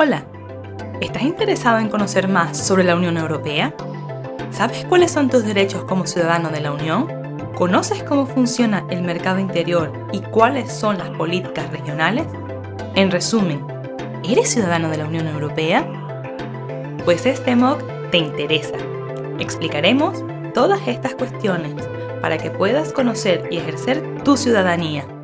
Hola, ¿estás interesado en conocer más sobre la Unión Europea? ¿Sabes cuáles son tus derechos como ciudadano de la Unión? ¿Conoces cómo funciona el mercado interior y cuáles son las políticas regionales? En resumen, ¿eres ciudadano de la Unión Europea? Pues este MOOC te interesa. Explicaremos todas estas cuestiones para que puedas conocer y ejercer tu ciudadanía.